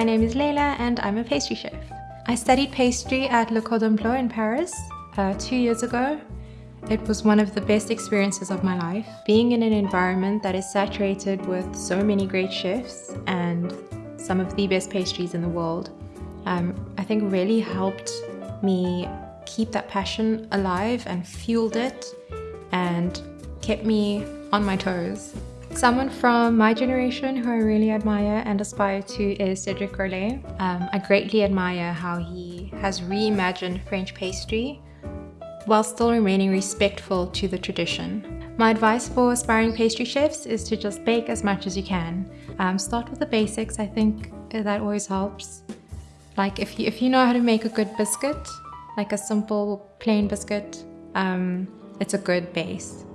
my name is Leila and I'm a pastry chef. I studied pastry at Le Cordon Bleu in Paris uh, two years ago. It was one of the best experiences of my life. Being in an environment that is saturated with so many great chefs and some of the best pastries in the world, um, I think really helped me keep that passion alive and fueled it and kept me on my toes. Someone from my generation who I really admire and aspire to is Cedric Grolet. Um, I greatly admire how he has reimagined French pastry while still remaining respectful to the tradition. My advice for aspiring pastry chefs is to just bake as much as you can. Um, start with the basics, I think that always helps. Like if you, if you know how to make a good biscuit, like a simple plain biscuit, um, it's a good base.